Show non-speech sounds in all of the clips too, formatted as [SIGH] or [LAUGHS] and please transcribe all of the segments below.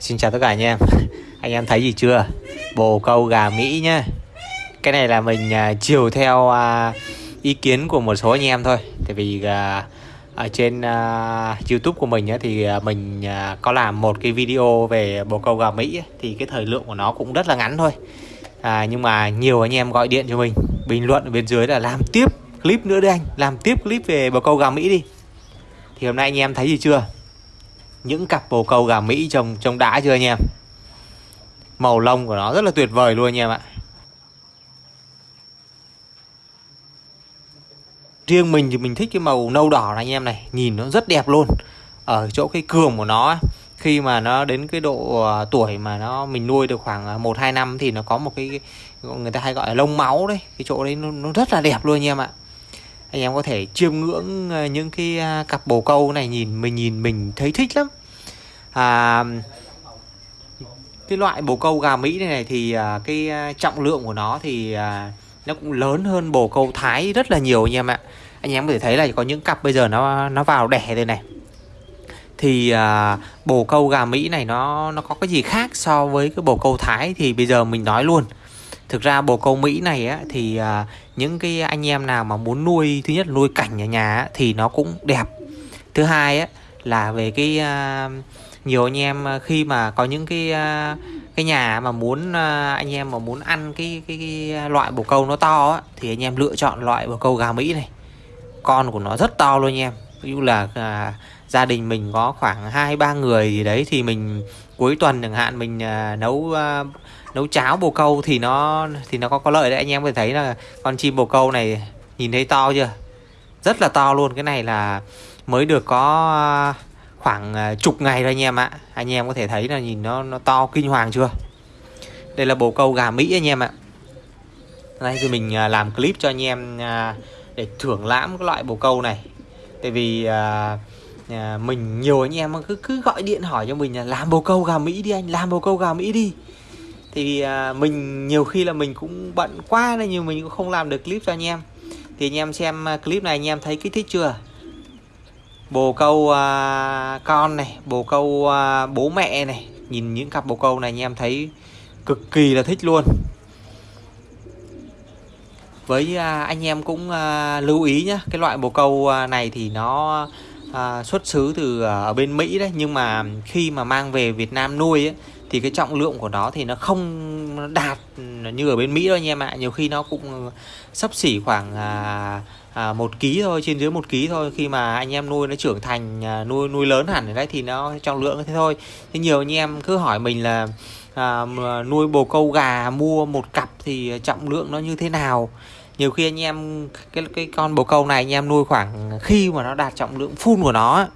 Xin chào tất cả anh em. [LAUGHS] Anh em thấy gì chưa? Bồ câu gà Mỹ nhá. Cái này là mình uh, chiều theo uh, ý kiến của một số anh em thôi. Tại vì uh, ở trên uh, youtube của mình á, thì uh, mình uh, có làm một cái video về bồ câu gà Mỹ ấy, Thì cái thời lượng của nó cũng rất là ngắn thôi. À, Nhưng mà nhiều anh em gọi điện cho mình. Bình luận ở bên dưới là làm tiếp clip nữa đi anh. Làm tiếp clip về bồ câu gà Mỹ đi. Thì hôm nay anh em thấy gì chưa? Những cặp bồ câu gà Mỹ trông trông đã chưa anh em? Màu lông của nó rất là tuyệt vời luôn anh em ạ. Riêng mình thì mình thích cái màu nâu đỏ này anh em này. Nhìn nó rất đẹp luôn. Ở chỗ cái cường của nó Khi mà nó đến cái độ à, tuổi mà nó mình nuôi được khoảng à, 1-2 năm Thì nó có một cái người ta hay gọi là lông máu đấy. Cái chỗ đấy nó, nó rất là đẹp luôn anh em ạ anh em có thể chiêm ngưỡng ờ, những cái à, cặp bồ câu này nhìn mình nhìn mình thấy thích lắm. À, cái loại bồ câu gà Mỹ này, này thì à, cái à, trọng lượng của nó thì à, nó cũng lớn hơn bồ câu Thái rất là nhiều anh em ạ. Anh em có thể thấy là có những cặp bây giờ nó nó vào đẻ đây này. Thì à, bồ câu gà Mỹ này nó nó có cái gì khác so với cái bồ câu Thái thì bây giờ mình nói luôn thực ra bồ câu Mỹ này á thì à, những cái anh em nào mà muốn nuôi thứ nhất nuôi cảnh ở nhà á, thì nó cũng đẹp. Thứ hai á là về cái à, nhiều anh em à, khi mà có những cái à, cái nhà mà muốn à, anh em mà muốn ăn cái cái, cái loại bồ câu nó to á, thì anh em lựa chọn loại bồ câu gà Mỹ này. Con của nó rất to luôn anh em. Ví dụ là à, gia đình mình có khoảng hai ba người gì đấy thì mình cuối tuần chẳng hạn mình à, nấu à, nấu cháo bồ câu thì nó thì nó có có lợi đấy. Anh em có thể thấy là con chim bồ câu này nhìn thấy to chưa? Rất là to luôn. Cái này là mới được có à, khoảng à, chục ngày thôi anh em ạ. Anh em có thể thấy là nhìn nó nó to kinh hoàng chưa? Đây là bồ câu gà mỹ anh em ạ. Đây, thì mình à, làm clip cho anh em để thưởng lãm cái loại bồ câu này. Tại vì mình nhiều anh em cứ cứ gọi điện hỏi cho mình là, làm bồ câu gà mỹ đi anh, làm bồ câu gà mỹ đi thì à, mình nhiều khi là mình cũng bận quá nên nhiều mình cũng không làm được clip cho anh em. Thì anh em xem à, clip này anh em thấy kích thích chưa? Bồ câu à, con này bồ câu à, bố mẹ này nhìn những cặp bồ câu này anh em thấy cực kỳ là thích luôn. Với à, anh em cũng à, lưu ý nhé cái loại bồ câu à, này thì nó à, xuất xứ từ à, ở bên Mỹ đấy. Nhưng mà khi mà mang về Việt Nam nuôi ấy, thì cái trọng lượng của nó thì nó không đạt như ở bên Mỹ đâu anh em ạ. Nhiều khi nó cũng sắp xỉ khoảng à, à, một ký thôi trên dưới một ký thôi. Khi mà anh em nuôi nó trưởng thành à, nuôi nuôi lớn hẳn đấy thì nó trọng lượng thế thôi. Thế nhiều anh em cứ hỏi mình là à, nuôi bồ câu gà mua một cặp thì trọng lượng nó như thế nào? Nhiều khi anh em cái cái con bồ câu này anh em nuôi khoảng khi mà nó đạt trọng lượng full của nó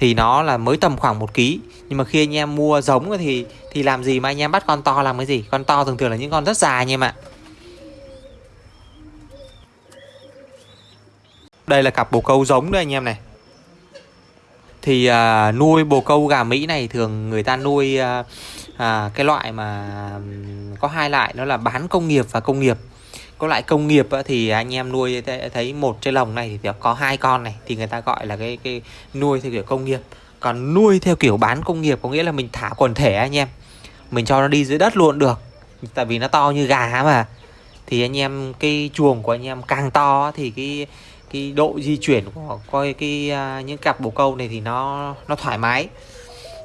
thì nó là mới tầm khoảng một ký. Nhưng mà khi anh em mua giống thì thì làm gì mà anh em bắt con to làm cái gì? Con to thường thường là những con rất dài anh em ạ. Đây là cặp bồ câu giống đấy anh em này. Thì à, nuôi bồ câu gà Mỹ này thường người ta nuôi à, à, cái loại mà có hai loại nó là bán công nghiệp và công nghiệp có loại công nghiệp thì anh em nuôi thấy một trên lồng này thì có hai con này thì người ta gọi là cái cái nuôi theo kiểu công nghiệp. Còn nuôi theo kiểu bán công nghiệp có nghĩa là mình thả quần thể anh em. Mình cho nó đi dưới đất luôn được tại vì nó to như gà mà. Thì anh em cái chuồng của anh em càng to thì cái cái độ di chuyển của coi cái uh, những cặp bồ câu này thì nó nó thoải mái.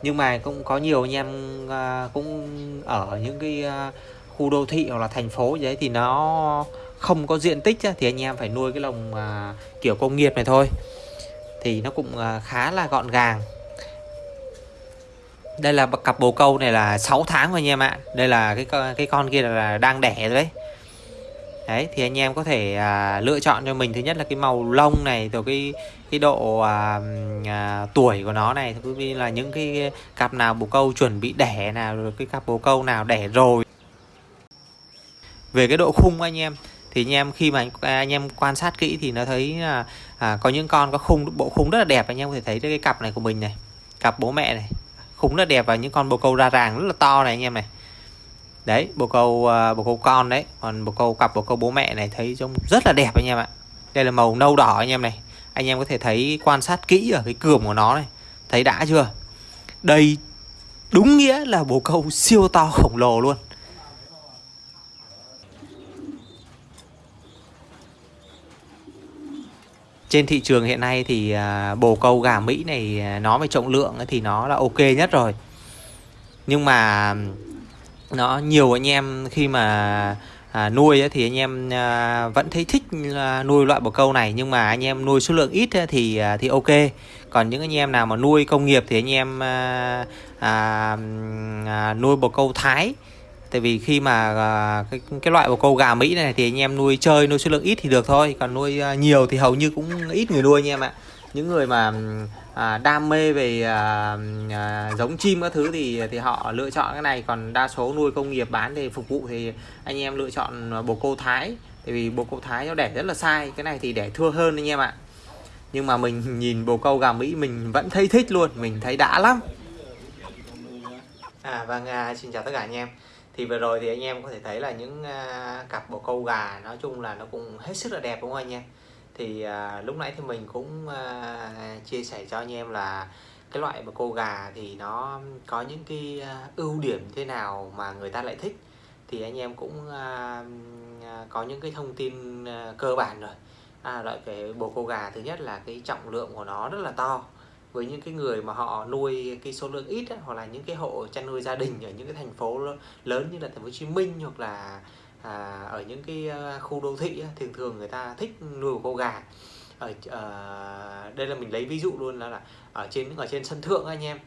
Nhưng mà cũng có nhiều anh em uh, cũng ở những cái uh, khu đô thị hoặc là thành phố đấy thì nó không có diện tích thì anh em phải nuôi cái lồng à, kiểu công nghiệp này thôi. Thì nó cũng à, khá là gọn gàng. Đây là cặp bồ câu này là 6 tháng rồi anh em ạ. Đây là cái cái con kia là đang đẻ rồi đấy. Đấy thì anh em có thể à, lựa chọn cho mình. Thứ nhất là cái màu lông này rồi cái cái độ à, à, tuổi của nó này cũng như là những cái cặp nào bồ câu chuẩn bị đẻ nào rồi cái cặp bồ câu nào đẻ rồi về cái độ khung anh em thì anh em khi mà anh, à, anh em quan sát kỹ thì nó thấy là à, có những con có khung bộ khung rất là đẹp anh em có thể thấy cái cặp này của mình này cặp bố mẹ này khung rất đẹp và những con bồ câu ra ràng rất là to này anh em này. Đấy bồ câu à, bồ câu con đấy còn bồ câu cặp bồ câu bố mẹ này thấy trông rất là đẹp anh em ạ. Đây là màu nâu đỏ anh em này anh em có thể thấy quan sát kỹ ở cái cườm của nó này thấy đã chưa? Đây đúng nghĩa là bồ câu siêu to khổng lồ luôn. Trên thị trường hiện nay thì à, bồ câu gà Mỹ này à, nó về trọng lượng thì nó là ok nhất rồi. Nhưng mà nó nhiều anh em khi mà à, nuôi thì anh em à, vẫn thấy thích à, nuôi loại bồ câu này. Nhưng mà anh em nuôi số lượng ít thì à, thì ok. Còn những anh em nào mà nuôi công nghiệp thì anh em à, à, à, nuôi bồ câu thái tại vì khi mà à, cái cái loại bồ câu gà mỹ này thì anh em nuôi chơi nuôi số lượng ít thì được thôi. Còn nuôi à, nhiều thì hầu như cũng ít người nuôi anh em ạ. Những người mà à, đam mê về à, à, giống chim các thứ thì thì họ lựa chọn cái này. Còn đa số nuôi công nghiệp bán để phục vụ thì anh em lựa chọn bồ câu thái. Tại vì bồ câu thái nó đẻ rất là sai cái này thì đẻ thưa hơn anh em ạ. Nhưng mà mình nhìn bồ câu gà mỹ mình vẫn thấy thích luôn mình thấy đã lắm. À vâng à, xin chào tất cả anh em thì vừa rồi thì anh em có thể thấy là những uh, cặp bồ câu gà nói chung là nó cũng hết sức là đẹp đúng không anh em? Thì uh, lúc nãy thì mình cũng uh, chia sẻ cho anh em là cái loại bồ câu gà thì nó có những cái uh, ưu điểm thế nào mà người ta lại thích. Thì anh em cũng uh, có những cái thông tin uh, cơ bản rồi. À, loại về bồ câu gà thứ nhất là cái trọng lượng của nó rất là to với những cái người mà họ nuôi cái số lượng ít hoặc là những cái hộ chăn nuôi gia đình ở những cái thành phố lớn như là thành phố Hồ Chí Minh hoặc là à, ở những cái à, khu đô thị thường thường người ta thích nuôi một con gà. Ở à, đây là mình lấy ví dụ luôn là, là ở trên ở trên sân thượng anh em.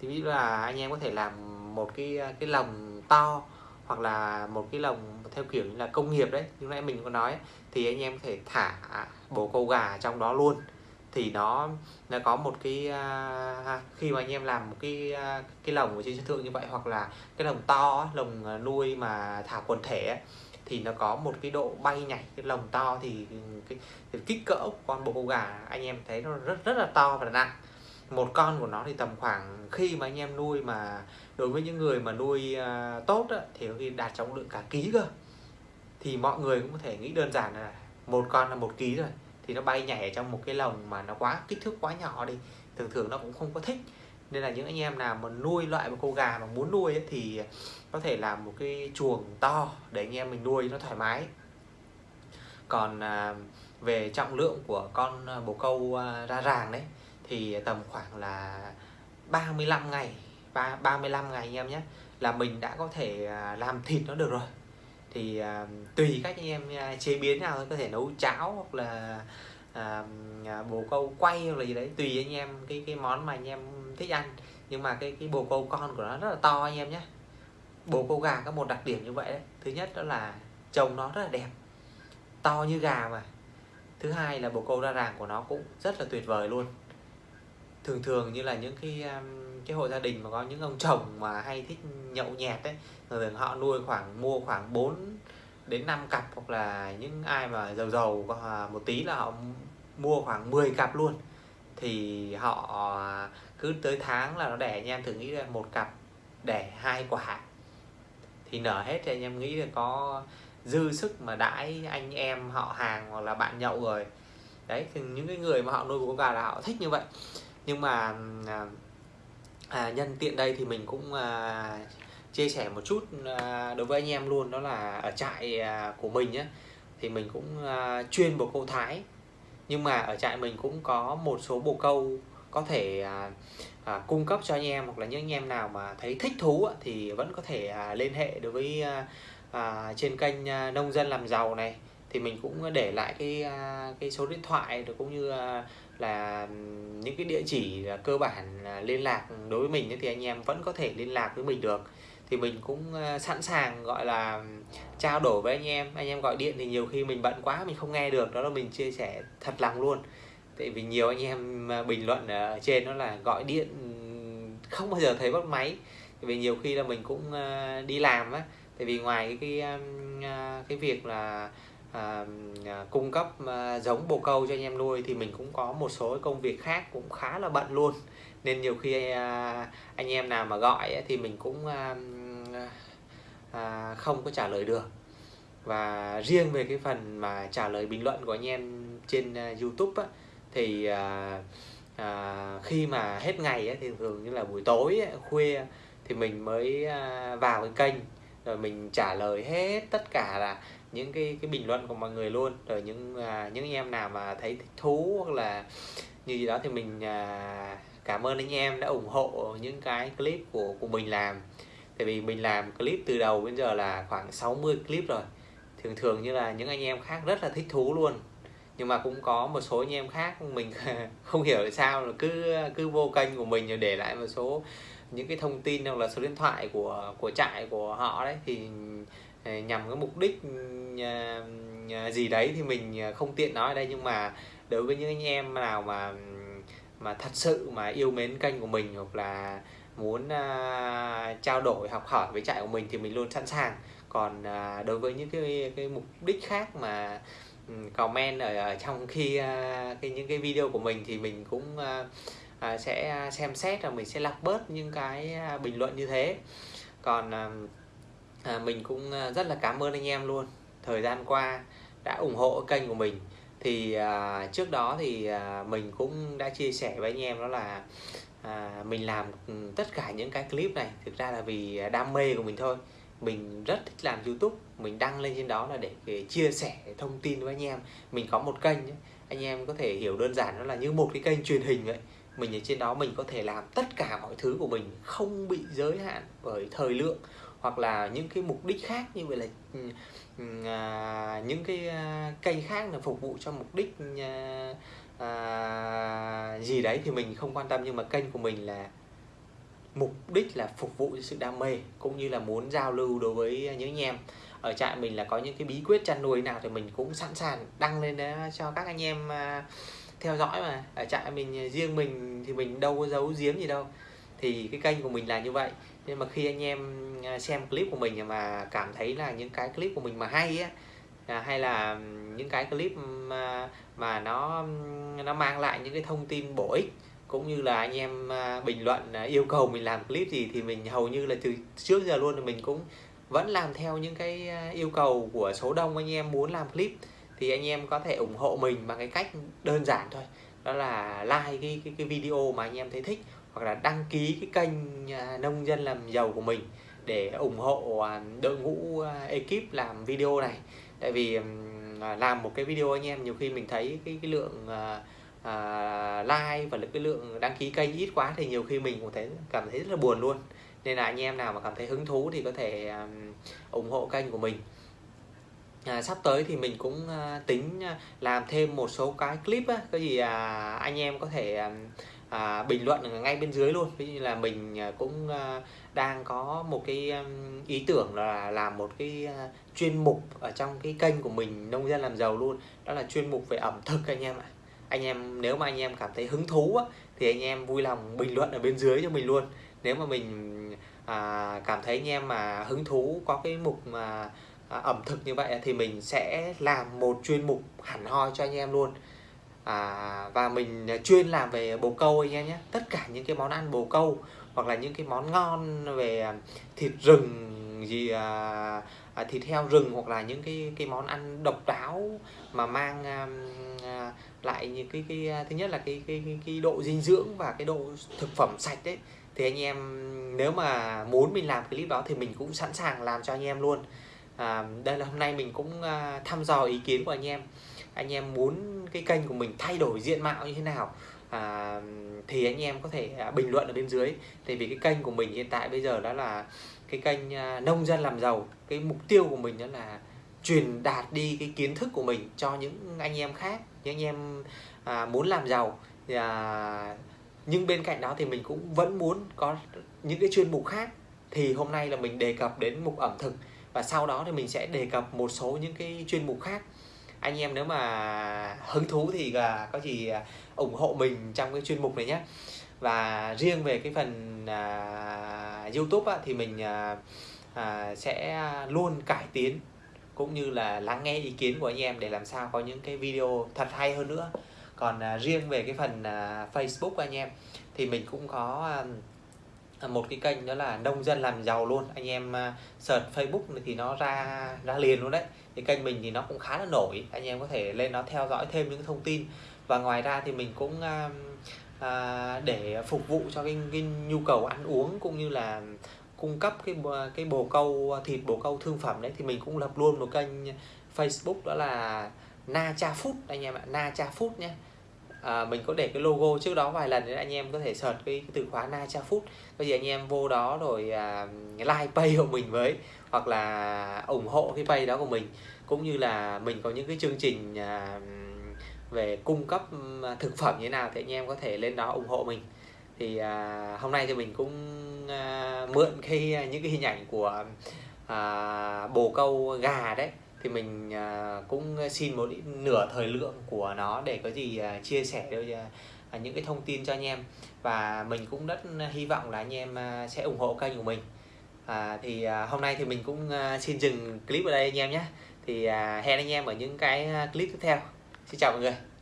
Thì ví dụ là anh em có thể làm một cái à, cái lồng to hoặc là một cái lồng theo kiểu như là công nghiệp đấy như nãy mình có nói thì anh em có thể thả bồ câu gà trong đó luôn thì nó nó có một cái à, khi mà anh em làm một cái à, cái lồng ở trên sân thượng như vậy hoặc là cái lồng to lồng à, nuôi mà thả quần thể thì nó có một cái độ bay nhảy cái lồng to thì cái, cái kích cỡ của con bồ câu gà anh em thấy nó rất rất là to và nặng. Một con của nó thì tầm khoảng khi mà anh em nuôi mà đối với những người mà nuôi à, tốt á, thì khi đạt trọng lượng cả ký cơ. Thì mọi người cũng có thể nghĩ đơn giản là một con là một ký rồi thì nó bay nhảy trong một cái lồng mà nó quá kích thước quá nhỏ đi thường thường nó cũng không có thích. Nên là những anh em nào mà nuôi loại một cô gà mà muốn nuôi ấy, thì có thể làm một cái chuồng to để anh em mình nuôi nó thoải mái. Còn à, về trọng lượng của con à, bồ câu à, ra ràng đấy thì tầm khoảng là 35 ngày ba 35 ngày anh em nhé là mình đã có thể à, làm thịt nó được rồi thì à, tùy cách anh em à, chế biến nào có thể nấu cháo hoặc là à, à, bồ câu quay hoặc là gì đấy. Tùy anh em cái cái món mà anh em thích ăn. Nhưng mà cái cái bồ câu con của nó rất là to anh em nhé. Bồ câu gà có một đặc điểm như vậy đấy. Thứ nhất đó là trông nó rất là đẹp. To như gà mà. Thứ hai là bồ câu ra ràng của nó cũng rất là tuyệt vời luôn. Thường thường như là những cái à, cái hộ gia đình mà có những ông chồng mà hay thích nhậu nhẹt đấy thường họ nuôi khoảng, mua khoảng 4 đến 5 cặp hoặc là những ai mà giàu giàu một tí là họ mua khoảng 10 cặp luôn. Thì họ à, cứ tới tháng là nó đẻ, anh em thử nghĩ là một cặp đẻ hai quả. Thì nở hết thì anh em nghĩ là có dư sức mà đãi anh em họ hàng hoặc là bạn nhậu rồi. Đấy, thì những cái người mà họ nuôi con gà là họ thích như vậy. Nhưng mà à, à, nhân tiện đây thì mình cũng à, chia sẻ một chút à, đối với anh em luôn đó là ở trại à, của mình nhé thì mình cũng à, chuyên bồ câu thái. Nhưng mà ở trại mình cũng có một số bồ câu có thể à, à, cung cấp cho anh em hoặc là những anh em nào mà thấy thích thú á, thì vẫn có thể à, liên hệ đối với à, à, trên kênh à, nông dân làm giàu này. Thì mình cũng để lại cái à, cái số điện thoại rồi cũng như à, là những cái địa chỉ cơ bản liên lạc đối với mình thì anh em vẫn có thể liên lạc với mình được. Thì mình cũng ờ, sẵn sàng gọi là trao đổi với anh em. Anh em gọi điện thì nhiều khi mình bận quá mình không nghe được đó là mình chia sẻ thật lòng luôn. Tại vì nhiều anh em ờ, bình luận ở trên đó là gọi điện không bao giờ thấy bắt máy. Tại vì nhiều khi là mình cũng ờ, đi làm á. Tại vì ngoài cái cái, cái việc là à, cung cấp à, giống bồ câu cho anh em nuôi thì mình cũng có một số công việc khác cũng khá là bận luôn. Nên nhiều khi à, anh em nào mà gọi ấy, thì mình cũng à, à, không có trả lời được. Và riêng về cái phần mà trả lời bình luận của anh em trên à, YouTube á, thì à, à, khi mà hết ngày ấy, thì thường như là buổi tối ấy, khuya thì mình mới à, vào cái kênh rồi mình trả lời hết tất cả là những cái cái bình luận của mọi người luôn. Rồi những à, những anh em nào mà thấy thích thú hoặc là như gì đó thì mình à, cảm ơn anh em đã ủng hộ những cái clip của của mình làm. Tại vì mình làm clip từ đầu đến giờ là khoảng 60 clip rồi. Thường thường như là những anh em khác rất là thích thú luôn. Nhưng mà cũng có một số anh em khác mình [LAUGHS] không hiểu tại sao là cứ cứ vô kênh của mình rồi để lại một số những cái thông tin hoặc là số điện thoại của của trại của họ đấy. Thì Ờ, nhằm cái mục đích ờ, ờ, gì đấy thì mình không tiện nói ở đây. Nhưng mà đối với những anh em nào mà mà thật sự mà yêu mến kênh của mình hoặc là muốn uh, trao đổi học hỏi với trại của mình thì mình luôn sẵn sàng. Còn uh, đối với những cái cái mục đích khác mà um, comment ở, ở trong khi uh, cái những cái video của mình thì mình cũng uh, uh, sẽ xem xét và mình sẽ lọc bớt những cái uh, bình luận như thế. Còn uh, à, mình cũng à, rất là cảm ơn anh em luôn. Thời gian qua đã ủng hộ kênh của mình. Thì à, trước đó thì à, mình cũng đã chia sẻ với anh em đó là à, mình làm ừ, tất cả những cái clip này thực ra là vì à, đam mê của mình thôi. Mình rất thích làm youtube. Mình đăng lên trên đó là để, để chia sẻ thông tin với anh em. Mình có một kênh ấy. anh em có thể hiểu đơn giản nó là như một cái kênh truyền hình vậy. Mình ở trên đó mình có thể làm tất cả mọi thứ của mình không bị giới hạn bởi thời lượng hoặc là những cái mục đích khác như vậy là ừ, ừ, à, những cái à, kênh khác là phục vụ cho mục đích à, à, gì đấy thì mình không quan tâm. Nhưng mà kênh của mình là mục đích là phục vụ cho sự đam mê cũng như là muốn giao lưu đối với những anh em. Ở trại mình là có những cái bí quyết chăn nuôi nào thì mình cũng sẵn sàng đăng lên đó cho các anh em à, theo dõi mà. Ở trại mình à, riêng mình thì mình đâu có giấu giếm gì đâu thì cái kênh của mình là như vậy. Nhưng mà khi anh em à, xem clip của mình mà cảm thấy là những cái clip của mình mà hay á à, hay là những cái clip mà, mà nó nó mang lại những cái thông tin bổ ích cũng như là anh em à, bình luận à, yêu cầu mình làm clip gì thì mình hầu như là từ trước giờ luôn thì mình cũng vẫn làm theo những cái yêu cầu của số đông anh em muốn làm clip. Thì anh em có thể ủng hộ mình bằng cái cách đơn giản thôi đó là like cái cái, cái video mà anh em thấy thích hoặc là đăng ký cái kênh à, nông dân làm giàu của mình để ủng hộ à, đội ngũ à, ekip làm video này. Tại vì làm một cái video anh em nhiều khi mình thấy cái cái lượng like và cái lượng đăng ký kênh ít quá thì nhiều khi mình cũng thấy cảm thấy rất là buồn luôn. Nên là anh em nào mà cảm thấy hứng thú thì có thể um, ủng hộ kênh của mình à, sắp tới thì mình cũng à, tính à, làm thêm một số cái clip á, cái gì à, anh em có thể à, à, bình luận ngay bên dưới luôn. Ví dụ như là mình à, cũng à, đang có một cái à, ý tưởng là làm một cái à, chuyên mục ở trong cái kênh của mình nông dân làm giàu luôn. Đó là chuyên mục về ẩm thực anh em ạ. Anh em nếu mà anh em cảm thấy hứng thú á, thì anh em vui lòng bình luận ở bên dưới cho mình luôn. Nếu mà mình à, cảm thấy anh em mà hứng thú có cái mục mà à, ẩm thực như vậy thì mình sẽ làm một chuyên mục hẳn hoi cho anh em luôn. À, và mình à, chuyên làm về bồ câu anh em nhé. Tất cả những cái món ăn bồ câu hoặc là những cái món ngon về à, thịt rừng gì à, à, thịt heo rừng hoặc là những cái cái món ăn độc đáo mà mang à, à, lại những cái cái à, thứ nhất là cái, cái cái cái độ dinh dưỡng và cái độ thực phẩm sạch đấy. Thì anh em nếu mà muốn mình làm clip đó thì mình cũng sẵn sàng làm cho anh em luôn à, đây là hôm nay mình cũng à, thăm dò ý kiến của anh em. Anh em muốn cái kênh của mình thay đổi diện mạo như thế nào? À, thì anh em có thể à, bình luận ở bên dưới. Tại vì cái kênh của mình hiện tại bây giờ đó là cái kênh à, nông dân làm giàu. Cái mục tiêu của mình đó là truyền đạt đi cái kiến thức của mình cho những anh em khác những anh em à, muốn làm giàu. À, nhưng bên cạnh đó thì mình cũng vẫn muốn có những cái chuyên mục khác. Thì hôm nay là mình đề cập đến mục ẩm thực và sau đó thì mình sẽ đề cập một số những cái chuyên mục khác. Anh em nếu mà hứng thú thì là có gì à, ủng hộ mình trong cái chuyên mục này nhé. Và riêng về cái phần à, YouTube á, thì mình à, à, sẽ luôn cải tiến cũng như là lắng nghe ý kiến của anh em để làm sao có những cái video thật hay hơn nữa. Còn à, riêng về cái phần à, Facebook anh em thì mình cũng có à, Ờ, một cái kênh đó là nông dân làm giàu luôn. Anh em à, search Facebook thì nó ra ra liền luôn đấy. Thì kênh mình thì nó cũng khá là nổi. Anh em có thể lên nó theo dõi thêm những thông tin. Và ngoài ra thì mình cũng à, à, để phục vụ cho cái, cái nhu cầu ăn uống cũng như là cung cấp cái cái bồ câu thịt bồ câu thương phẩm đấy thì mình cũng lập luôn một kênh Facebook đó là Na Cha Food. Anh em ạ Na Cha Food nhé à, mình có để cái logo trước đó vài lần để anh em có thể search cái, cái từ khóa Na Cha Food. Có gì anh em vô đó rồi à, like pay của mình với hoặc là ủng hộ cái pay đó của mình. Cũng như là mình có những cái chương trình à, về cung cấp à, thực phẩm như thế nào thì anh em có thể lên đó ủng hộ mình. Thì à, hôm nay thì mình cũng à, mượn cái à, những cái hình ảnh của à, bồ câu gà đấy thì mình à, cũng xin một nửa thời lượng của nó để có gì à, chia sẻ à, những cái thông tin cho anh em. Và mình cũng rất hy vọng là anh em sẽ ủng hộ kênh của mình. À, thì hôm nay thì mình cũng xin dừng clip ở đây anh em nhé. Thì hẹn anh em ở những cái clip tiếp theo. Xin chào mọi người.